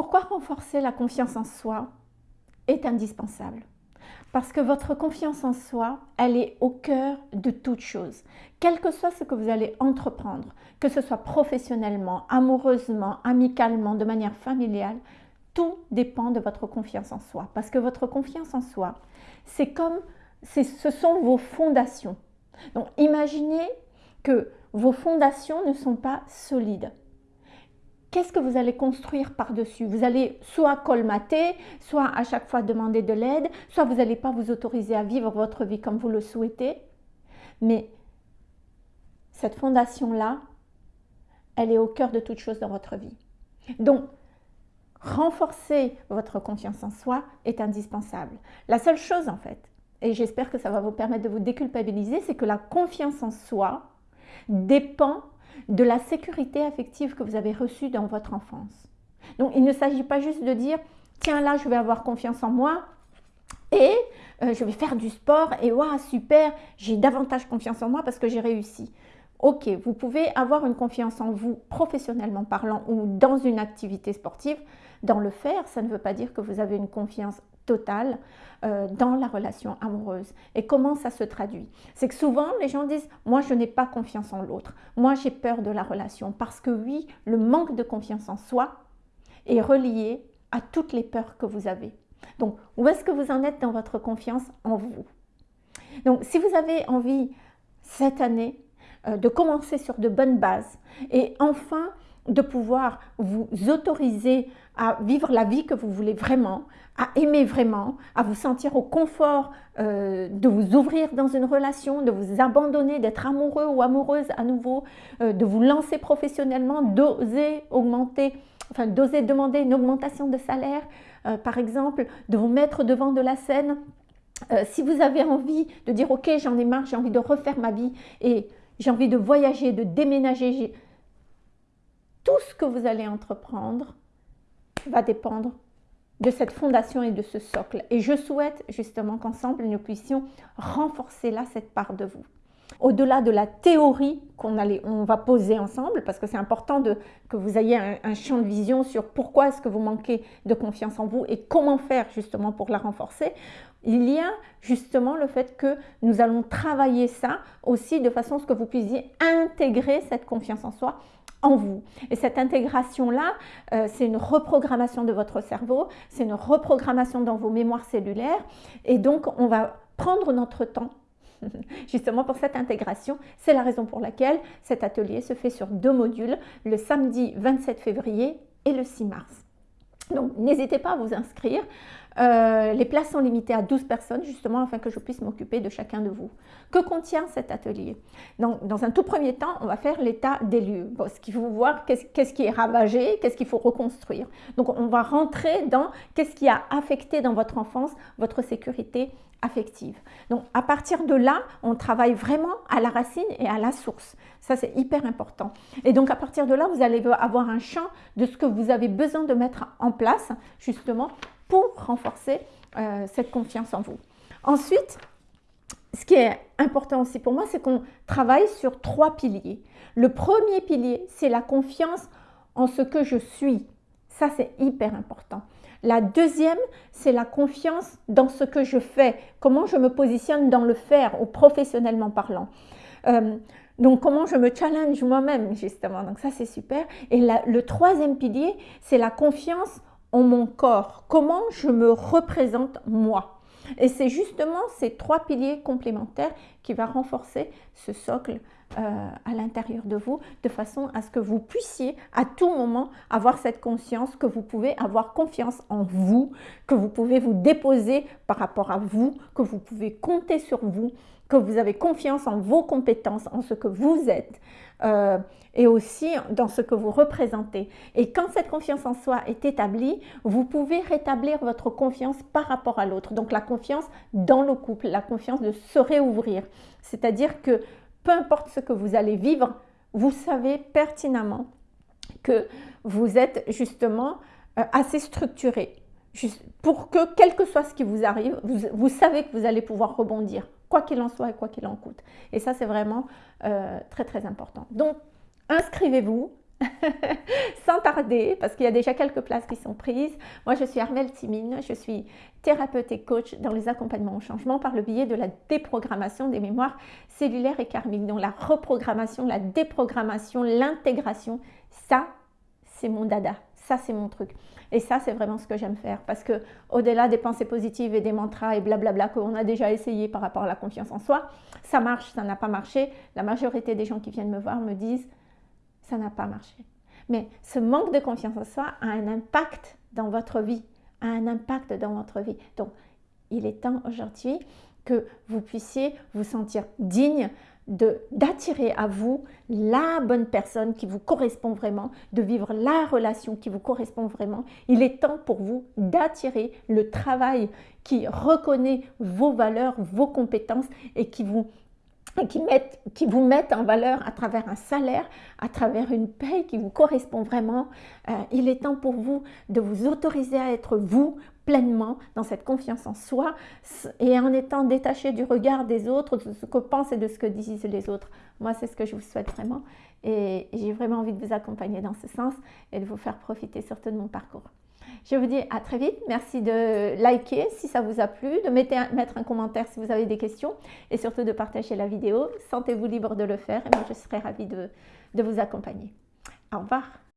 Pourquoi renforcer la confiance en soi est indispensable parce que votre confiance en soi, elle est au cœur de toute chose. Quel que soit ce que vous allez entreprendre, que ce soit professionnellement, amoureusement, amicalement, de manière familiale, tout dépend de votre confiance en soi. Parce que votre confiance en soi, c'est comme, ce sont vos fondations. Donc imaginez que vos fondations ne sont pas solides qu'est-ce que vous allez construire par-dessus? Vous allez soit colmater, soit à chaque fois demander de l'aide, soit vous n'allez pas vous autoriser à vivre votre vie comme vous le souhaitez. Mais cette fondation-là, elle est au cœur de toute chose dans votre vie. Donc, renforcer votre confiance en soi est indispensable. La seule chose en fait, et j'espère que ça va vous permettre de vous déculpabiliser, c'est que la confiance en soi dépend de la sécurité affective que vous avez reçue dans votre enfance. Donc, il ne s'agit pas juste de dire, tiens là, je vais avoir confiance en moi et euh, je vais faire du sport et waouh, super, j'ai davantage confiance en moi parce que j'ai réussi. Ok, vous pouvez avoir une confiance en vous professionnellement parlant ou dans une activité sportive. Dans le faire, ça ne veut pas dire que vous avez une confiance euh, dans la relation amoureuse. Et comment ça se traduit? C'est que souvent les gens disent « moi je n'ai pas confiance en l'autre, moi j'ai peur de la relation » parce que oui, le manque de confiance en soi est relié à toutes les peurs que vous avez. Donc, où est-ce que vous en êtes dans votre confiance en vous? Donc, si vous avez envie cette année euh, de commencer sur de bonnes bases et enfin de pouvoir vous autoriser à vivre la vie que vous voulez vraiment, à aimer vraiment, à vous sentir au confort euh, de vous ouvrir dans une relation, de vous abandonner, d'être amoureux ou amoureuse à nouveau, euh, de vous lancer professionnellement, d'oser augmenter, d'oser demander une augmentation de salaire, euh, par exemple, de vous mettre devant de la scène. si vous avez envie de dire « Ok, j'en ai marre, j'ai envie de refaire ma vie et j'ai envie de voyager, de déménager », tout ce que vous allez entreprendre va dépendre de cette fondation et de ce socle. Et je souhaite justement qu'ensemble, nous puissions renforcer là cette part de vous. Au-delà de la théorie qu'on on va poser ensemble, parce que c'est important de, que vous ayez un, champ de vision sur pourquoi est-ce que vous manquez de confiance en vous et comment faire justement pour la renforcer, il y a justement le fait que nous allons travailler ça aussi de façon à ce que vous puissiez intégrer cette confiance en soi en vous. Et cette intégration-là, euh, c'est une reprogrammation de votre cerveau, c'est une reprogrammation dans vos mémoires cellulaires. Et donc, on va prendre notre temps justement pour cette intégration. C'est la raison pour laquelle cet atelier se fait sur deux modules, le samedi 27 février et le 6 mars. Donc, n'hésitez pas à vous inscrire. Euh, les places sont limitées à 12 personnes, justement, afin que je puisse m'occuper de chacun de vous. Que contient cet atelier? Donc, Dans un tout premier temps, on va faire l'état des lieux. Bon, ce qu'il faut voir, qu'est-ce qui est ravagé, qu'est-ce qu'il faut reconstruire. Donc, on va rentrer dans qu'est-ce qui a affecté dans votre enfance votre sécurité affective. Donc, à partir de là, on travaille vraiment à la racine et à la source. Ça, c'est hyper important. Et donc, à partir de là, vous allez avoir un champ de ce que vous avez besoin de mettre en place, justement, pour renforcer euh, cette confiance en vous. Ensuite, ce qui est important aussi pour moi, c'est qu'on travaille sur trois piliers. Le premier pilier, c'est la confiance en ce que je suis. Ça, c'est hyper important. La deuxième, c'est la confiance dans ce que je fais, comment je me positionne dans le faire ou professionnellement parlant. Euh, donc, comment je me challenge moi-même, justement. Donc, ça, c'est super. Et le troisième pilier, c'est la confiance en mon corps, comment je me représente moi? Et c'est justement ces trois piliers complémentaires qui va renforcer ce socle euh, à l'intérieur de vous, de façon à ce que vous puissiez à tout moment avoir cette conscience, que vous pouvez avoir confiance en vous, que vous pouvez vous déposer par rapport à vous, que vous pouvez compter sur vous, que vous avez confiance en vos compétences, en ce que vous êtes euh, et aussi dans ce que vous représentez. Et quand cette confiance en soi est établie, vous pouvez rétablir votre confiance par rapport à l'autre. Donc la confiance dans le couple, la confiance de se réouvrir. C'est-à-dire que peu importe ce que vous allez vivre, vous savez pertinemment que vous êtes justement euh, assez structuré pour que, quel que soit ce qui vous arrive, vous savez que vous allez pouvoir rebondir quoi qu'il en soit et quoi qu'il en coûte. Et ça, c'est vraiment euh, très, très important. Donc, inscrivez-vous sans tarder, parce qu'il y a déjà quelques places qui sont prises. Moi, je suis Armelle Timine, je suis thérapeute et coach dans les accompagnements au changement par le biais de la déprogrammation des mémoires cellulaires et karmiques. Donc la reprogrammation, la déprogrammation, l'intégration, ça, c'est mon dada, ça, c'est mon truc. Et ça, c'est vraiment ce que j'aime faire parce que au-delà des pensées positives et des mantras et blablabla qu'on a déjà essayé par rapport à la confiance en soi, ça marche, ça n'a pas marché. La majorité des gens qui viennent me voir me disent ça n'a pas marché. Mais ce manque de confiance en soi a un impact dans votre vie, a un impact dans votre vie. Donc, il est temps aujourd'hui que vous puissiez vous sentir digne d'attirer à vous la bonne personne qui vous correspond vraiment, de vivre la relation qui vous correspond vraiment. Il est temps pour vous d'attirer le travail qui reconnaît vos valeurs, vos compétences et qui vous qui, mettent, qui vous mettent en valeur à travers un salaire, à travers une paye qui vous correspond vraiment. Euh, il est temps pour vous de vous autoriser à être vous pleinement dans cette confiance en soi et en étant détaché du regard des autres, de ce que pensent et de ce que disent les autres. Moi, c'est ce que je vous souhaite vraiment et j'ai vraiment envie de vous accompagner dans ce sens et de vous faire profiter surtout de mon parcours. Je vous dis à très vite. Merci de liker si ça vous a plu, de mettre un, commentaire si vous avez des questions et surtout de partager la vidéo. Sentez-vous libre de le faire et moi je serai ravie de vous accompagner. Au revoir.